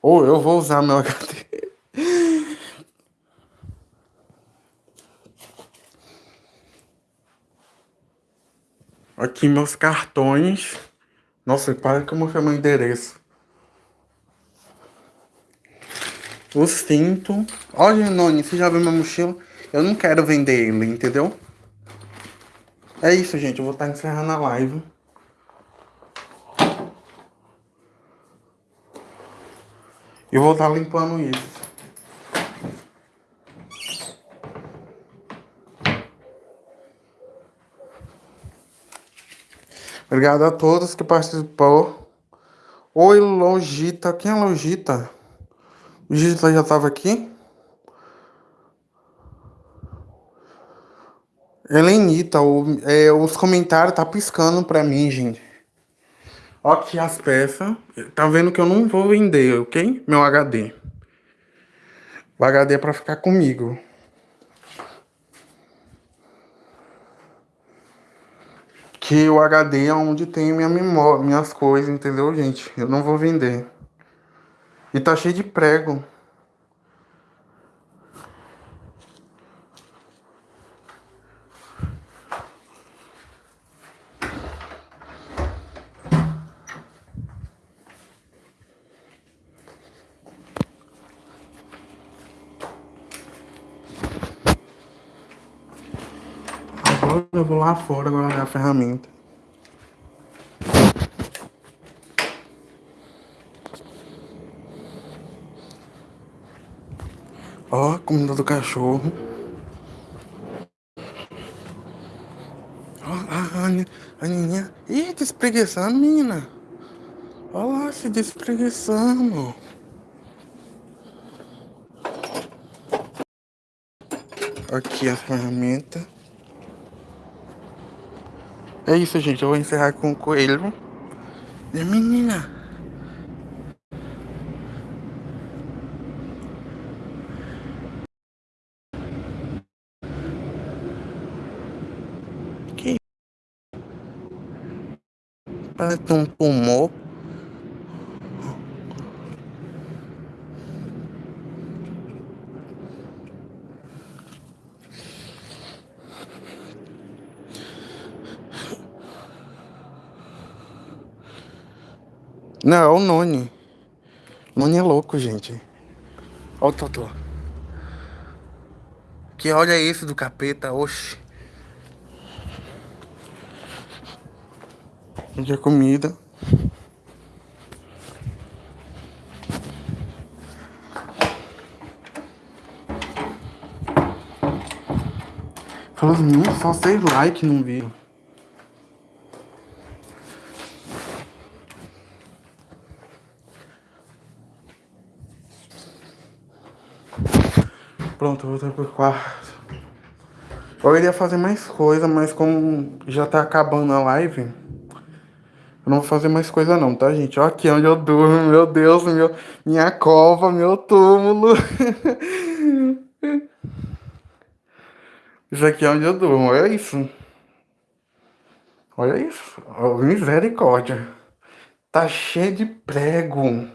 Ou eu vou usar meu HD. Aqui meus cartões. Nossa, para que eu mostrei meu endereço. O cinto. Olha, Noni, você já viu meu mochila? Eu não quero vender ele, entendeu? É isso, gente. Eu vou estar encerrando a live. E vou estar limpando isso. Obrigado a todos que participou. Oi, Logita. Quem é Logita? Logita já estava aqui? Helenita, o, é, os comentários tá piscando pra mim, gente. Ó aqui as peças. Tá vendo que eu não vou vender, ok? Meu HD. O HD é pra ficar comigo. Que o HD é onde tem minha memória, minhas coisas, entendeu, gente? Eu não vou vender. E tá cheio de prego. Agora eu vou lá fora guardar a ferramenta. Ó, comida do cachorro. Ó, a, a, a Aninha. Ih, tá espreguiçando, menina. Ó lá, se despreguiçando. Aqui a ferramenta. É isso, gente. Eu vou encerrar com o coelho. Menina. Que Parece um tumor. Não, é o Noni. Noni é louco, gente. Olha o Totó. Que olha é esse do capeta, oxe. Onde é comida. Falando muito, só seis likes no vídeo. Pronto, voltei pro quarto. Eu iria fazer mais coisa, mas como já tá acabando a live, eu não vou fazer mais coisa não, tá, gente? Ó aqui onde eu durmo, meu Deus, meu, minha cova, meu túmulo. Isso aqui é onde eu durmo, olha isso. Olha isso, misericórdia. Tá cheio de prego.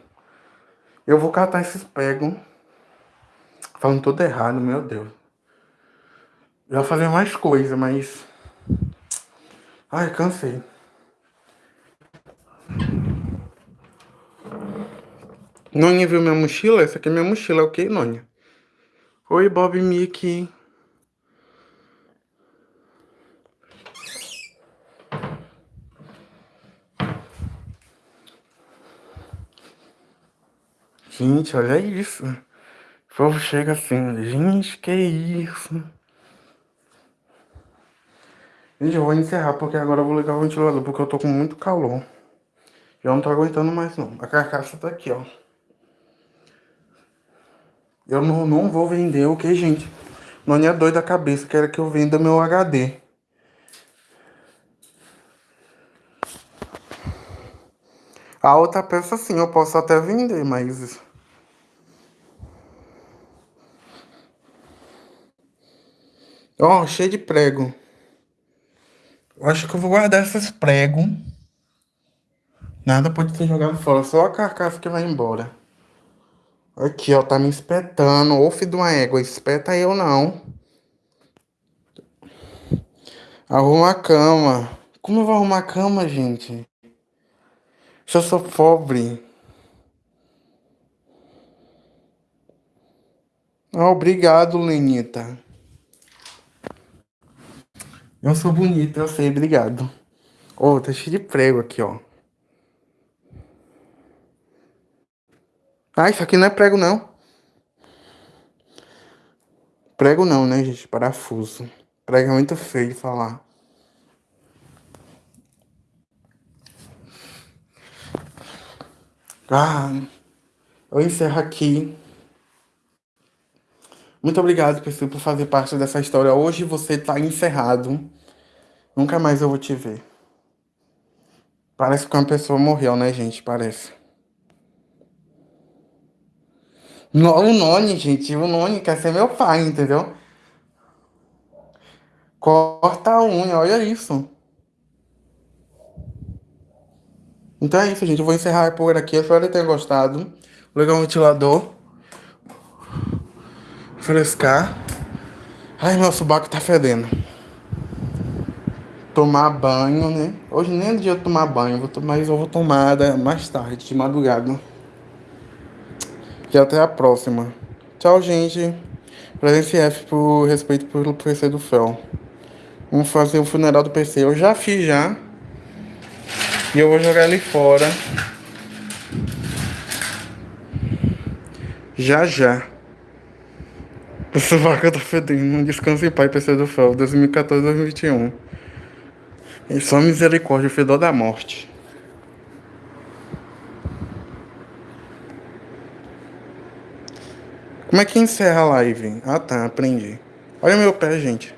Eu vou catar esses pregos. Falando tudo errado, meu Deus. Eu ia fazer mais coisa, mas... Ai, cansei. Nônia viu minha mochila? Essa aqui é minha mochila, ok, Nônia? Oi, Bob Mickey. Gente, olha isso. O povo chega assim, gente, que isso? Gente, eu vou encerrar porque agora eu vou ligar o ventilador porque eu tô com muito calor. Eu não tô aguentando mais não. A carcaça tá aqui, ó. Eu não, não vou vender o que, gente? Não é doido da cabeça, quer que eu venda meu HD. A outra peça sim, eu posso até vender, mas Ó, oh, cheio de prego. Eu acho que eu vou guardar esses pregos. Nada pode ser jogado fora, só a carcaça que vai embora. Aqui, ó, tá me espetando. Ô, filho de uma égua, espeta eu não. Arruma a cama. Como eu vou arrumar a cama, gente? Se eu sou pobre. Ah, obrigado, Lenita. Eu sou bonito, eu sei, obrigado. Oh, tá cheio de prego aqui, ó. Ah, isso aqui não é prego, não. Prego não, né, gente? Parafuso. Prego é muito feio de falar. Ah, eu encerro aqui. Muito obrigado, pessoal, por fazer parte dessa história. Hoje você tá encerrado. Nunca mais eu vou te ver. Parece que uma pessoa morreu, né, gente? Parece. No, o Noni, gente, o Noni quer ser meu pai, entendeu? Corta a unha, olha isso. Então é isso, gente. Eu vou encerrar por aqui. Espero ter gostado. Vou ligar o ventilador. Frescar. Ai, meu subaco tá fedendo. Tomar banho, né? Hoje nem é dia de tomar banho, vou tomar, mas eu vou tomar mais tarde, de madrugada. E até a próxima. Tchau, gente. Presença F por respeito pelo PC do Fel. Vamos fazer o funeral do PC. Eu já fiz já. E eu vou jogar ele fora. Já já. Essa vaca tá fedendo. Descanse em paz, PC do Fel. 2014-2021. E só misericórdia, o fedor da morte. Como é que encerra a live? Ah tá, aprendi. Olha meu pé, gente.